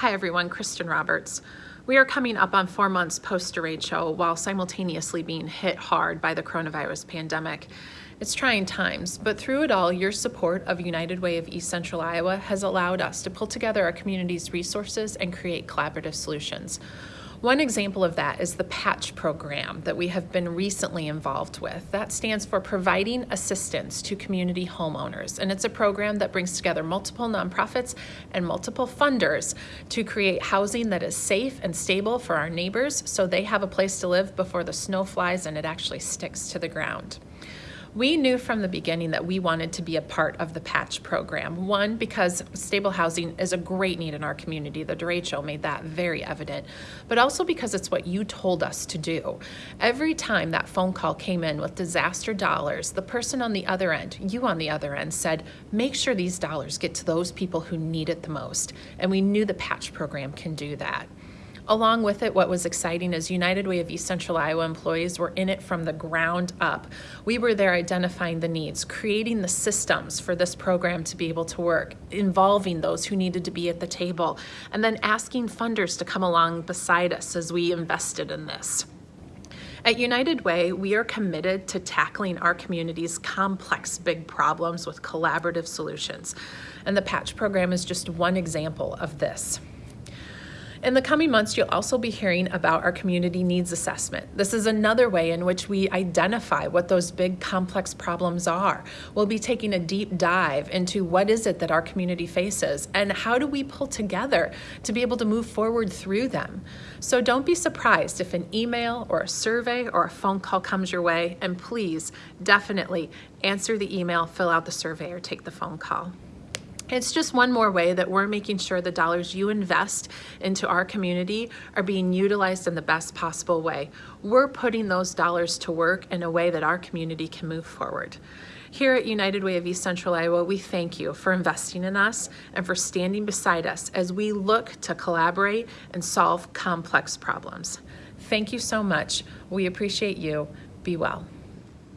Hi everyone, Kristen Roberts. We are coming up on four months post derecho while simultaneously being hit hard by the coronavirus pandemic. It's trying times, but through it all, your support of United Way of East Central Iowa has allowed us to pull together our community's resources and create collaborative solutions. One example of that is the PATCH program that we have been recently involved with. That stands for Providing Assistance to Community Homeowners, and it's a program that brings together multiple nonprofits and multiple funders to create housing that is safe and stable for our neighbors so they have a place to live before the snow flies and it actually sticks to the ground. We knew from the beginning that we wanted to be a part of the PATCH program. One, because stable housing is a great need in our community. The derecho made that very evident. But also because it's what you told us to do. Every time that phone call came in with disaster dollars, the person on the other end, you on the other end, said, make sure these dollars get to those people who need it the most. And we knew the PATCH program can do that. Along with it, what was exciting is United Way of East Central Iowa employees were in it from the ground up. We were there identifying the needs, creating the systems for this program to be able to work, involving those who needed to be at the table, and then asking funders to come along beside us as we invested in this. At United Way, we are committed to tackling our community's complex big problems with collaborative solutions. And the PATCH program is just one example of this. In the coming months, you'll also be hearing about our community needs assessment. This is another way in which we identify what those big complex problems are. We'll be taking a deep dive into what is it that our community faces and how do we pull together to be able to move forward through them. So don't be surprised if an email or a survey or a phone call comes your way and please definitely answer the email, fill out the survey or take the phone call. It's just one more way that we're making sure the dollars you invest into our community are being utilized in the best possible way. We're putting those dollars to work in a way that our community can move forward. Here at United Way of East Central Iowa, we thank you for investing in us and for standing beside us as we look to collaborate and solve complex problems. Thank you so much. We appreciate you. Be well.